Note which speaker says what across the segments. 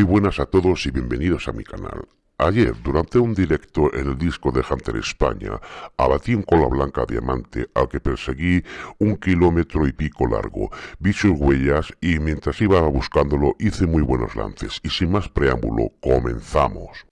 Speaker 1: Muy buenas a todos y bienvenidos a mi canal. Ayer, durante un directo en el disco de Hunter España, abatí un cola blanca diamante al que perseguí un kilómetro y pico largo. Vi sus huellas y mientras iba buscándolo hice muy buenos lances. Y sin más preámbulo, comenzamos.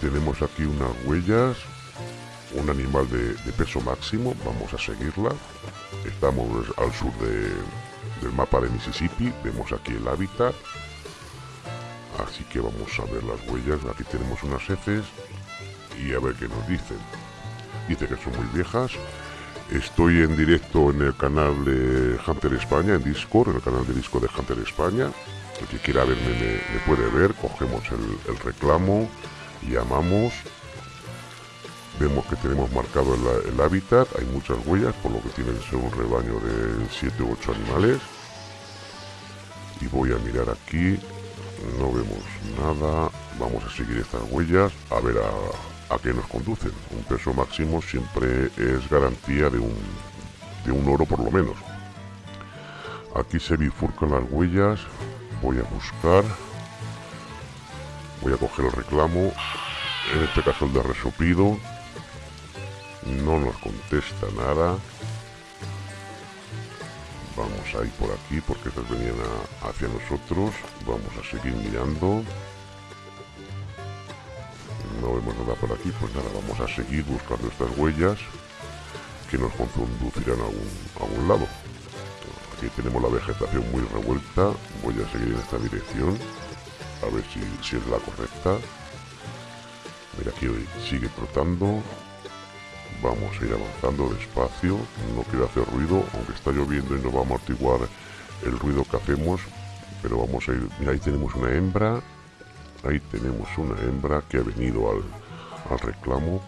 Speaker 1: Tenemos aquí unas huellas, un animal de, peso máximo, vamos a seguirla. Estamos al sur del mapa de Mississippi, vemos aquí el hábitat Así que vamos a ver las huellas. Aquí tenemos unas heces y a ver qué nos dicen. Dice que son muy viejas. Estoy en directo en el canal de Hunter España, en Discord, en el canal de disco de Hunter España. El que quiera verme me, puede ver. Cogemos el, reclamo, llamamos. Vemos que tenemos marcado el, el, hábitat, hay muchas huellas, por lo que tiene que ser un rebaño de 7 u 8 animales. Y voy a mirar aquí, no vemos nada. Vamos a seguir estas huellas a ver a, a qué nos conducen. Un peso máximo siempre es garantía de un de un oro por lo menos. Aquí se bifurcan las huellas. Voy a buscar. Voy a coger el reclamo. En este caso el de resoplido. No nos contesta nada A ir por aquí porque estas venían hacia nosotros. Vamos a seguir mirando. No vemos nada por aquí, pues nada, vamos a seguir buscando estas huellas que nos conducirán a un, a un lado. Aquí tenemos la vegetación muy revuelta. Voy a seguir en esta dirección. A ver si, si es la correcta. Mira, aquí sigue trotando. Vamos a ir avanzando despacio, no quiero hacer ruido, aunque está lloviendo y no va a amortiguar el ruido que hacemos, pero vamos a ir, mira ahí tenemos una hembra, ahí tenemos una hembra que ha venido al, al reclamo,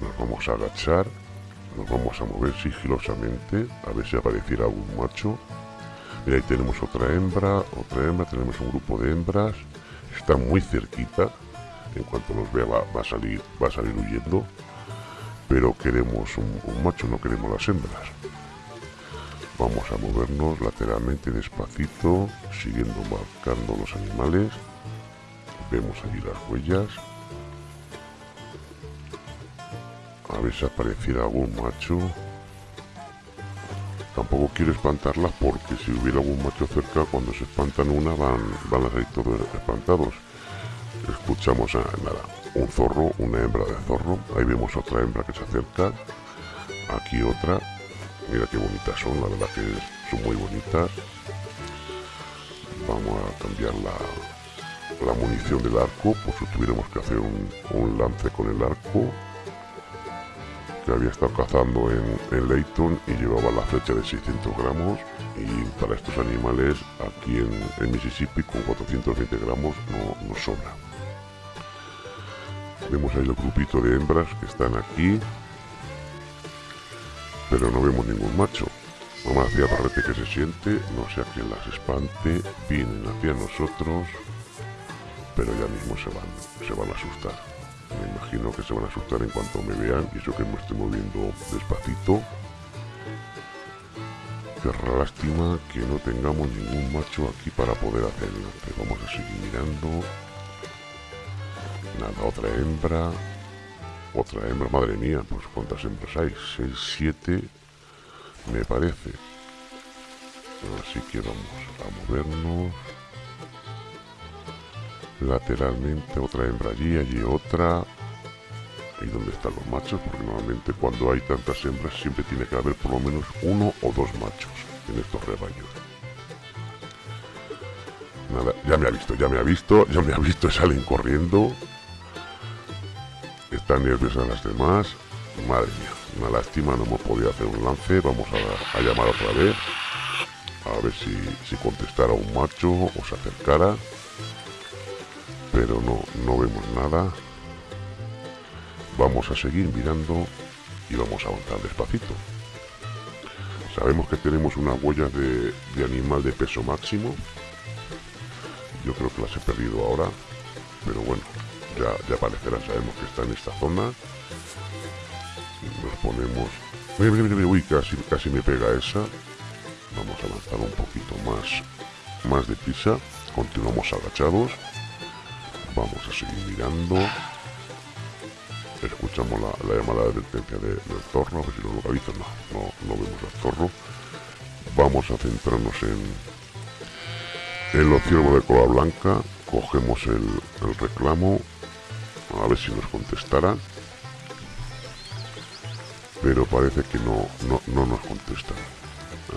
Speaker 1: nos vamos a agachar, nos vamos a mover sigilosamente, a ver si apareciera algún macho, mira ahí tenemos otra hembra, otra hembra, tenemos un grupo de hembras, está muy cerquita, en cuanto nos vea va, va a salir va a salir huyendo pero queremos un, macho, no queremos las hembras. Vamos a movernos lateralmente despacito, siguiendo marcando los animales. Vemos allí las huellas. A ver si apareciera algún macho. Tampoco quiero espantarlas porque si hubiera algún macho cerca, cuando se espantan una van, van a salir todos espantados. Escuchamos a nada un zorro, una hembra de zorro. Ahí vemos otra hembra que se acerca. Aquí otra. Mira qué bonitas son, la verdad que son muy bonitas. Vamos a cambiar la, la munición del arco, por si tuviéramos que hacer un, lance con el arco. Que había estado cazando en, en Leighton y llevaba la flecha de 600 gramos. Y para estos animales, aquí en, Mississippi, con 420 gramos no, no sobra. Vemos ahí el grupito de hembras que están aquí. Pero no vemos ningún macho. Mamá hacía barrete que se siente, no sé a quién las espante, vienen hacia nosotros, pero ya mismo se van, se van a asustar. Me imagino que se van a asustar en cuanto me vean y eso que me estoy moviendo despacito. Qué lástima que no tengamos ningún macho aquí para poder hacerlo. vamos a seguir mirando Nada, otra hembra. Otra hembra, madre mía, pues cuántas hembras hay, 6, 7, me parece. Así que vamos a movernos. Lateralmente otra hembra allí, allí otra. ¿Y dónde están los machos? Porque normalmente cuando hay tantas hembras siempre tiene que haber por lo menos uno o dos machos en estos rebaños. Nada, ya me ha visto, ya me ha visto, ya me ha visto, salen corriendo están nerviosas las demás. Madre mía, una lástima, no hemos podido hacer un lance. Vamos a, llamar otra vez. A ver si, si contestara un macho o se acercara. Pero no, no vemos nada. Vamos a seguir mirando y vamos a avanzar despacito. Sabemos que tenemos una huella de, de animal de peso máximo. Yo creo que las he perdido ahora. Pero bueno, ya, ya sabemos que está en esta zona. Nos ponemos... Uy, casi, casi me pega esa. Vamos a avanzar un poquito más, más de prisa continuamos agachados. Vamos a seguir mirando. Escuchamos la, llamada de advertencia del zorro a ver si lo localizan no, no, vemos al zorro vamos a centrarnos en en los ciervos de cola blanca. Cogemos el reclamo a ver si nos contestará. Pero parece que no, no, no nos contesta.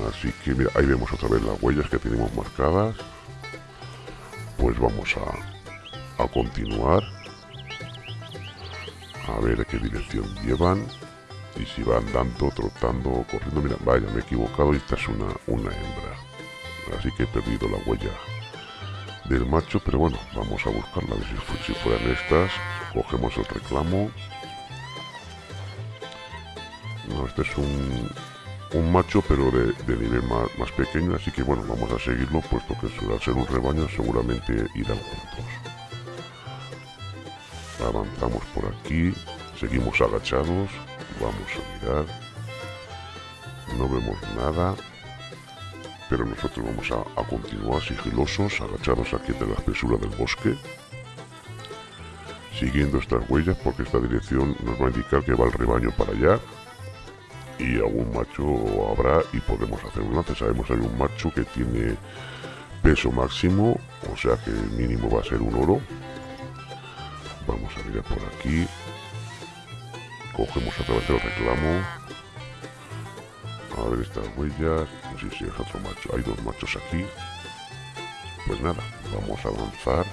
Speaker 1: Así que mira, ahí vemos otra vez las huellas que tenemos marcadas. Pues vamos a, a continuar. A ver qué dirección llevan. Y si van andando, trotando corriendo. Mira, vaya, me he equivocado y esta es una, una hembra. Así que he perdido la huella del macho pero bueno, vamos a buscarla a ver si, si fueran estas. Cogemos el reclamo. No, este es un, un macho pero de, nivel más, pequeño así que bueno vamos a seguirlo puesto que al ser un rebaño seguramente irán juntos. Avanzamos por aquí seguimos agachados vamos a mirar. No vemos nada pero nosotros vamos a, continuar sigilosos agachados aquí de la espesura del bosque siguiendo estas huellas porque esta dirección nos va a indicar que va el rebaño para allá y algún macho habrá y podemos hacer un lance. Sabemos hay un macho que tiene peso máximo, o sea que el mínimo va a ser un oro. Vamos a mirar por aquí. Cogemos a través del reclamo. A ver estas huellas. No sé si es otro macho. Hay dos machos aquí. Pues nada, vamos a avanzar.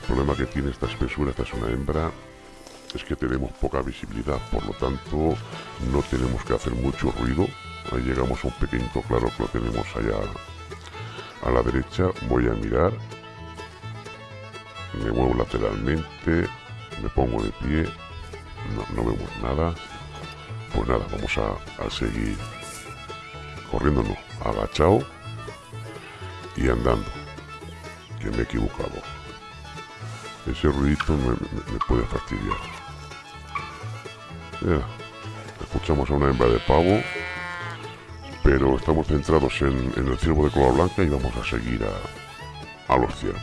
Speaker 1: El problema que tiene esta espesura, esta es una hembra, es que tenemos poca visibilidad, por lo tanto no tenemos que hacer mucho ruido. Ahí llegamos a un pequeño claro que lo tenemos allá a la derecha. Voy a mirar. Me muevo lateralmente. Me pongo de pie. No, vemos nada. Pues nada, vamos a, seguir corriendo, no, agachado y andando. Que me he equivocado. Ese ruidito me puede fastidiar escuchamos a una hembra de pavo, pero estamos centrados en, el ciervo de cola blanca y vamos a seguir a, los ciervos.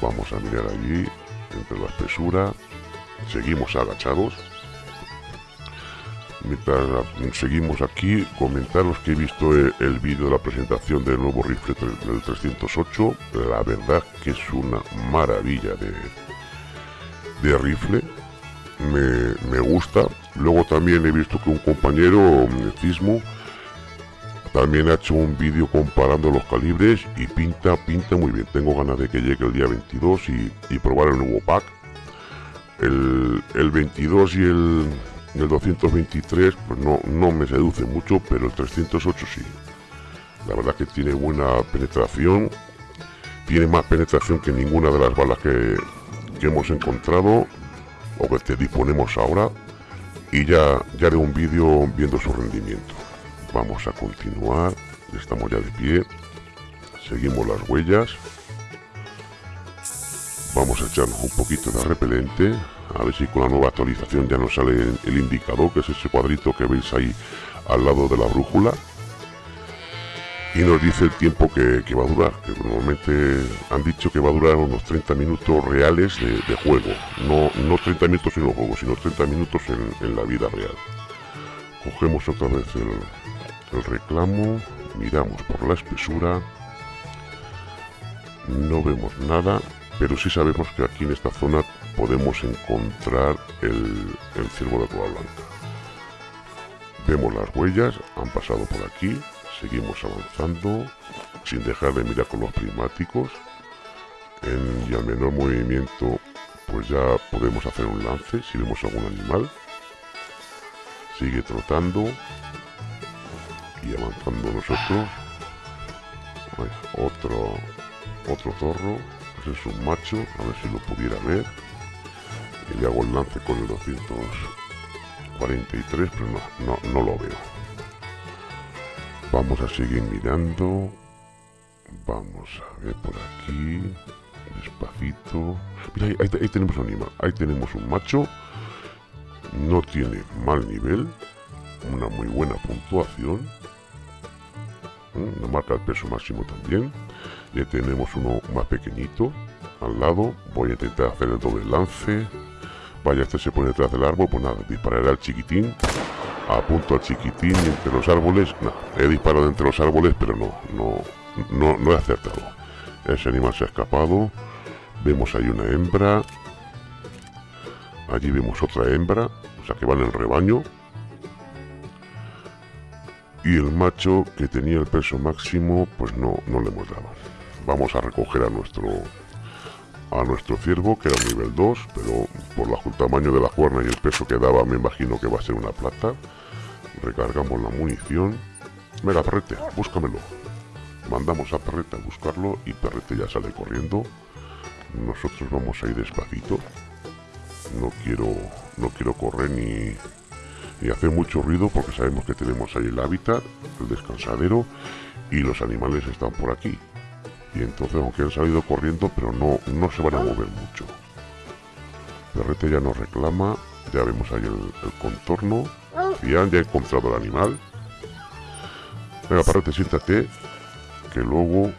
Speaker 1: Vamos a mirar allí, entre la espesura, seguimos agachados. Mientras seguimos aquí, comentaros que he visto el, vídeo de la presentación del nuevo rifle del 308. La verdad que es una maravilla de, de rifle me, gusta. Luego también he visto que un compañero, Cismo, también ha hecho un vídeo comparando los calibres y pinta, pinta muy bien. Tengo ganas de que llegue el día 22 y, probar el nuevo pack. El, 22 y el, el 223 pues no, no me seduce mucho, pero el 308 sí. La verdad que tiene buena penetración. Tiene más penetración que ninguna de las balas que, que hemos encontrado o que te disponemos ahora y ya, ya haré un vídeo viendo su rendimiento. Vamos a continuar, estamos ya de pie, seguimos las huellas, vamos a echarnos un poquito de repelente, a ver si con la nueva actualización ya nos sale el indicador, que es ese cuadrito que veis ahí al lado de la brújula y nos dice el tiempo que, va a durar, que normalmente han dicho que va a durar unos 30 minutos reales de, juego, no, no 30 minutos en los juegos, sino 30 minutos en, la vida real. Cogemos otra vez el, reclamo, miramos por la espesura, no vemos nada, pero sí sabemos que aquí en esta zona podemos encontrar el, ciervo de cola blanca. Vemos las huellas, han pasado por aquí, seguimos avanzando sin dejar de mirar con los prismáticos. En, y al menor movimiento pues ya podemos hacer un lance si vemos algún animal. Sigue trotando y avanzando nosotros. Otro otro zorro ese es un macho a ver si lo pudiera ver y le hago el lance con el 243 pero no, no, no lo veo Vamos a seguir mirando. Vamos a ver por aquí. Despacito. Mira, ahí, tenemos un animal. Ahí tenemos un macho. No tiene mal nivel. Una muy buena puntuación. Mm, nos marca el peso máximo también. Ya tenemos uno más pequeñito al lado. Voy a intentar hacer el doble lance. Vaya, este se pone detrás del árbol. Pues nada, dispararé al chiquitín. Apunto al chiquitín entre los árboles. He disparado entre los árboles, pero no, no, no, no he acertado. Ese animal se ha escapado. Vemos ahí una hembra. Allí vemos otra hembra. O sea que van en rebaño. Y el macho que tenía el peso máximo, pues no, no le hemos dado. Vamos a recoger a nuestro a nuestro ciervo, que era un nivel 2, pero por el tamaño de la cuerna y el peso que daba, me imagino que va a ser una plata. Recargamos la munición. Venga, perrete, búscamelo. Mandamos a perrete a buscarlo y perrete ya sale corriendo. Nosotros vamos a ir despacito. No quiero, no quiero correr ni, ni hacer mucho ruido porque sabemos que tenemos ahí el hábitat, el descansadero y los animales están por aquí y entonces aunque han salido corriendo pero no, no se van a mover mucho. Perrete ya nos reclama ya vemos ahí el, contorno. Ya, ya encontrado el animal. Venga Perrete siéntate que luego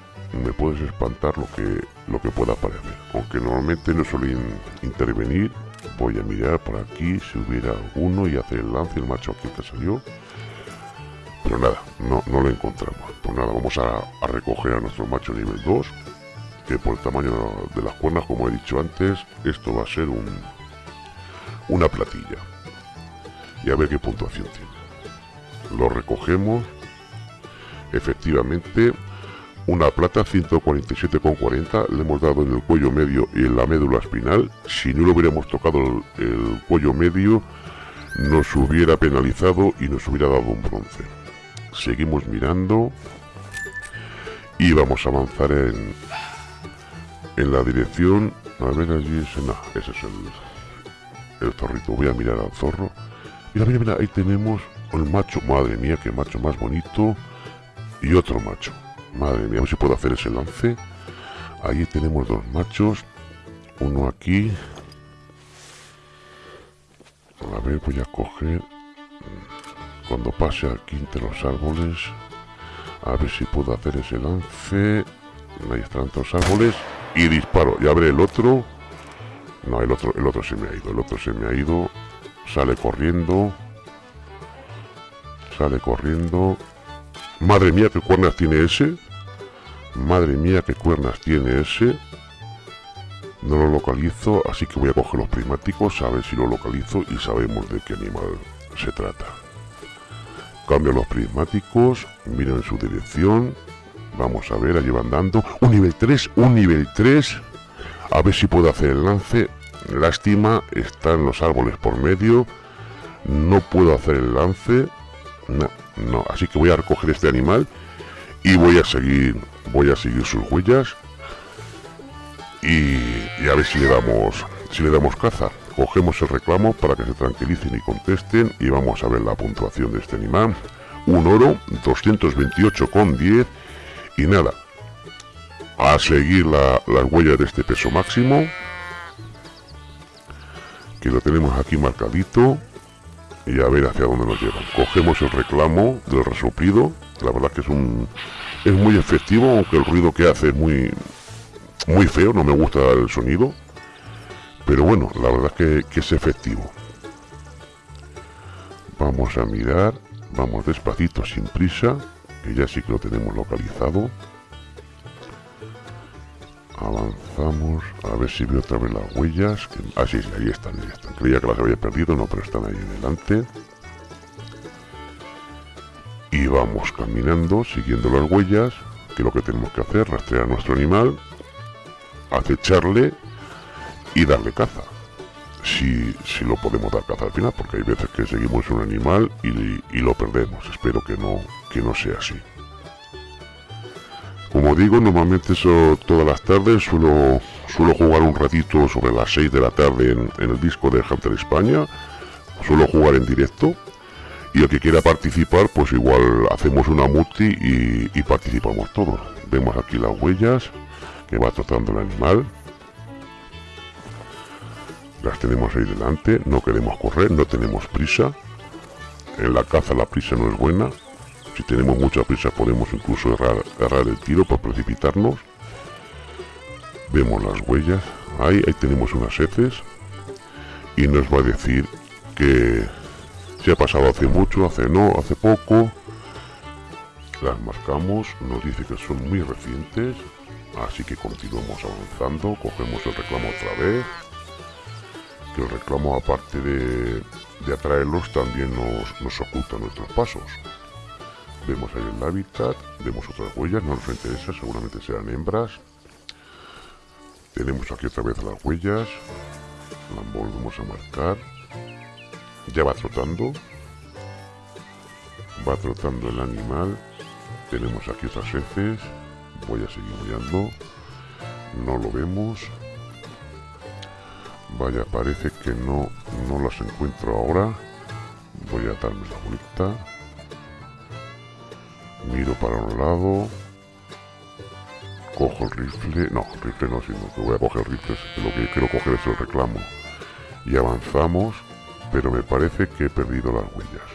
Speaker 1: me puedes espantar lo que lo que pueda aparecer. Aunque normalmente no suelen intervenir voy a mirar por aquí si hubiera alguno y hacer el lance el macho aquí que salió pero nada, no, lo encontramos. Pues nada, vamos a, recoger a nuestro macho nivel 2, que por el tamaño de las cuernas, como he dicho antes, esto va a ser un, una platilla. Y a ver qué puntuación tiene. Lo recogemos. Efectivamente, una plata 147,40 le hemos dado en el cuello medio y en la médula espinal. Si no le hubiéramos tocado el cuello medio, nos hubiera penalizado y nos hubiera dado un bronce seguimos mirando. Y vamos a avanzar en, en la dirección. A ver allí ese, no, ese es el, el zorrito. Voy a mirar al zorro. Mira mira mira ahí tenemos el macho. Madre mía qué macho más bonito. Y otro macho. Madre mía a ver si puedo hacer ese lance. Ahí tenemos dos machos. Uno aquí. A ver voy a coger cuando pase aquí entre los árboles a ver si puedo hacer ese lance. Ahí están los árboles. Y disparo. Y abre el otro. No el otro el otro se me ha ido el otro se me ha ido. Sale corriendo. Sale corriendo. Madre mía qué cuernas tiene ese madre mía qué cuernas tiene ese no lo localizo así que voy a coger los prismáticos a ver si lo localizo y sabemos de qué animal se trata Cambio los prismáticos, miro en su dirección. Vamos a ver, allí van dando. Un nivel 3, un nivel 3. A ver si puedo hacer el lance. Lástima, están los árboles por medio. No puedo hacer el lance. No, no. Así que voy a recoger este animal y voy a seguir, voy a seguir sus huellas y, y a ver si le damos, si le damos caza. Cogemos el reclamo para que se tranquilicen y contesten y vamos a ver la puntuación de este animal. Un oro, 228,10 y nada. A seguir las huellas de este peso máximo. Que lo tenemos aquí marcadito. Y a ver hacia dónde nos llevan. Cogemos el reclamo del resoplido. La verdad que es un... Es muy efectivo, aunque el ruido que hace es muy... Muy feo, no me gusta el sonido pero bueno, la verdad es que, es efectivo. Vamos a mirar, vamos despacito, sin prisa, que ya sí que lo tenemos localizado. Avanzamos, a ver si veo otra vez las huellas. ah, sí, sí, ahí están, ahí están. Creía que las había perdido, no, pero están ahí delante. Y vamos caminando, siguiendo las huellas, que lo que tenemos que hacer, rastrear a nuestro animal, acecharle y darle caza. Si, si lo podemos dar caza al final, porque hay veces que seguimos un animal y, lo perdemos. Espero que no, que no sea así. Como digo, normalmente eso todas las tardes suelo, suelo jugar un ratito sobre las 6 de la tarde en, el disco de Hunter España. Suelo jugar en directo. Y el que quiera participar, pues igual hacemos una multi y, y participamos todos. Vemos aquí las huellas que va tratando el animal las tenemos ahí delante, no queremos correr, no tenemos prisa. En la caza la prisa no es buena. Si tenemos mucha prisa podemos incluso errar, el tiro por precipitarnos. vemos las huellas ahí, ahí tenemos unas heces y nos va a decir que se ha pasado hace mucho, hace no, hace poco las marcamos, nos dice que son muy recientes así que continuamos avanzando, cogemos el reclamo otra vez que el reclamo aparte de, atraerlos también nos, oculta nuestros pasos vemos ahí el hábitat, vemos otras huellas, no nos interesa, seguramente serán hembras tenemos aquí otra vez las huellas. Las volvemos a marcar. Ya va trotando. Va trotando el animal. Tenemos aquí otras heces. Voy a seguir mirando. No lo vemos. Vaya, parece que no, no las encuentro ahora. Voy a darme la vuelta. Miro para un lado cojo el rifle, no, rifle no, sino que voy a coger el rifle, lo que quiero coger es el reclamo. Y avanzamos, pero me parece que he perdido las huellas.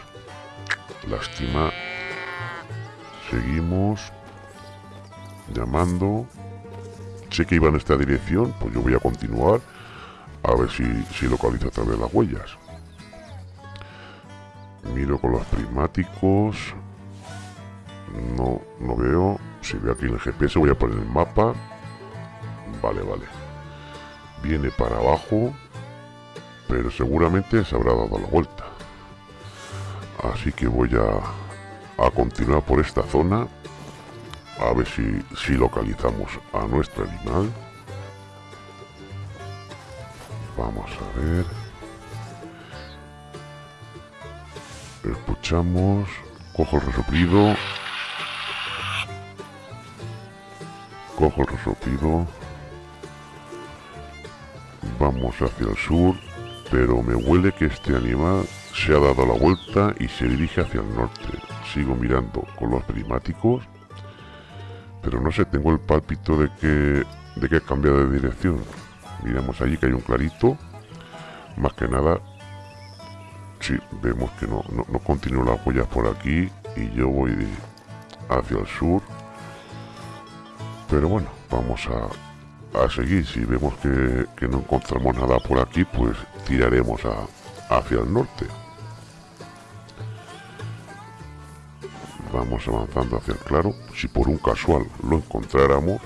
Speaker 1: Lástima. Seguimos llamando. Sé que iba en esta dirección, pues yo voy a continuar a ver si, si localizo otra vez las huellas. Miro con los prismáticos. No, no veo. Si veo aquí en el GPS voy a poner el mapa. Vale, vale. Viene para abajo. Pero seguramente se habrá dado la vuelta. Así que voy a, a continuar por esta zona. A ver si, si localizamos a nuestro animal. Vamos a ver. Escuchamos. Cojo el resoplido. cojo el resoplido vamos hacia el sur pero me huele que este animal se ha dado la vuelta y se dirige hacia el norte sigo mirando con los prismáticos pero no sé tengo el pálpito de que de que ha cambiado de dirección miramos allí que hay un clarito más que nada si vemos que no, no, no continúo las huellas por aquí y yo voy hacia el sur pero bueno, vamos a, seguir. Si vemos que, no encontramos nada por aquí, pues tiraremos hacia el norte. Vamos avanzando hacia el claro. Si por un casual lo encontráramos,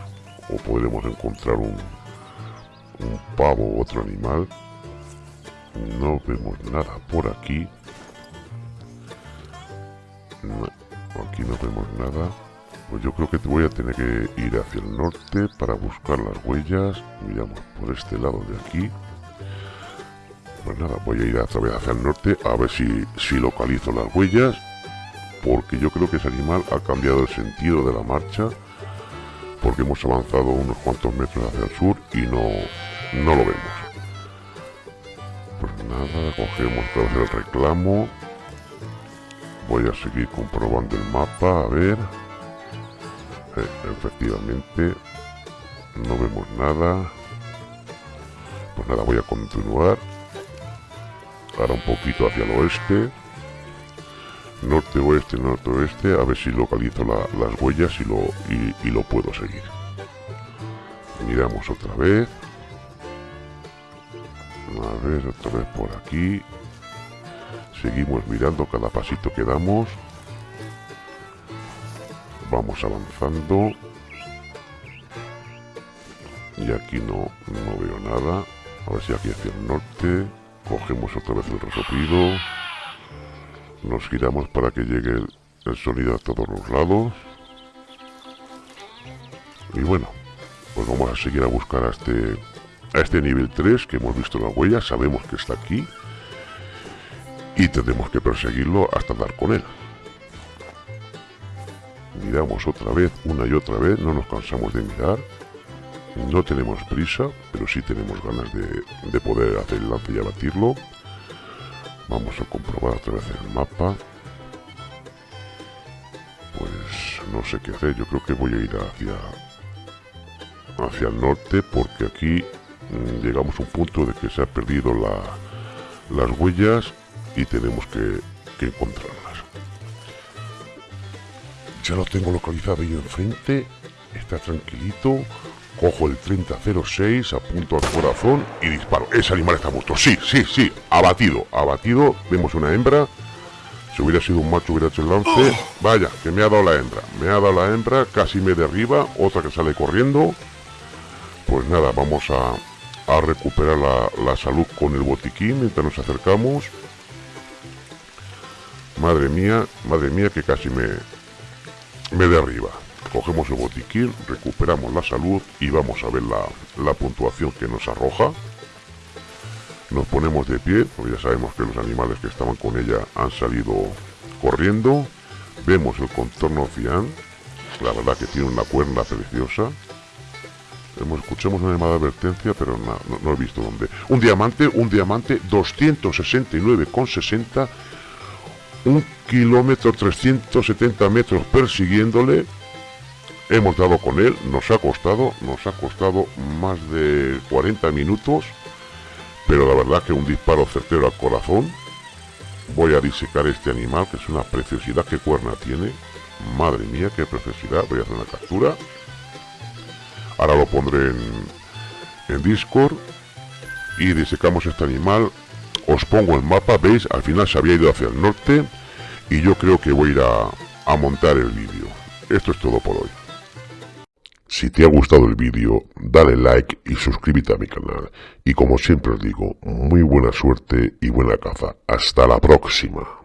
Speaker 1: o podremos encontrar un, un pavo otro animal, no vemos nada por aquí. aquí no vemos nada. Pues yo creo que voy a tener que ir hacia el norte para buscar las huellas. Miramos por este lado de aquí. Pues nada, voy a ir a través hacia el norte a ver si, si localizo las huellas. Porque yo creo que ese animal ha cambiado el sentido de la marcha. Porque hemos avanzado unos cuantos metros hacia el sur y no, no lo vemos. Pues nada, cogemos otra vez el reclamo. Voy a seguir comprobando el mapa, a ver efectivamente no vemos nada pues nada voy a continuar ahora un poquito hacia el oeste norte oeste norte oeste a ver si localizo las huellas y lo, y lo puedo seguir. Miramos otra vez. A ver otra vez por aquí. Seguimos mirando cada pasito que damos. Vamos avanzando. Y aquí no, no veo nada. A ver si aquí hacia el norte cogemos otra vez el resoplido nos giramos para que llegue el, sonido a todos los lados y bueno pues vamos a seguir a buscar a este a este nivel 3 que hemos visto la huella sabemos que está aquí y tendremos que perseguirlo hasta dar con él miramos otra vez, una y otra vez, no nos cansamos de mirar. No tenemos prisa, pero sí tenemos ganas de, poder hacer el lance y abatirlo. Vamos a comprobar otra vez el mapa. Pues no sé qué hacer, yo creo que voy a ir hacia, hacia el norte porque aquí mm, llegamos a un punto de que se ha perdido las huellas y tenemos que, que encontrarlas. Ya lo tengo localizado ahí enfrente. Está tranquilito. Cojo el 3006, apunto al corazón y disparo. Ese animal está muerto. Sí, sí, sí. Abatido, abatido. Vemos una hembra. Si hubiera sido un macho hubiera hecho el lance. Vaya, que me ha dado la hembra. Me ha dado la hembra, casi me derriba. Otra que sale corriendo. Pues nada, vamos a, a recuperar la, la salud con el botiquín mientras nos acercamos. Madre mía, madre mía que casi me, me derriba. Cogemos el botiquín, recuperamos la salud y vamos a ver la, puntuación que nos arroja. Nos ponemos de pie, porque ya sabemos que los animales que estaban con ella han salido corriendo. Vemos el contorno cian, la verdad que tiene una cuerda preciosa. escuchamos una llamada advertencia, pero no, no, he visto dónde. Un diamante, un diamante, 269,60 un kilómetro 370 metros persiguiéndole. Hemos dado con él, nos ha costado, nos ha costado más de 40 minutos, pero la verdad que un disparo certero al corazón. Voy a disecar este animal, que es una preciosidad, que cuerna tiene. Madre mía, qué preciosidad, voy a hacer una captura. Ahora lo pondré en, en Discord y disecamos este animal os pongo el mapa, veis, al final se había ido hacia el norte y yo creo que voy a ir a, montar el vídeo. Esto es todo por hoy. Si te ha gustado el vídeo, dale like y suscríbete a mi canal. Y como siempre os digo, muy buena suerte y buena caza. Hasta la próxima.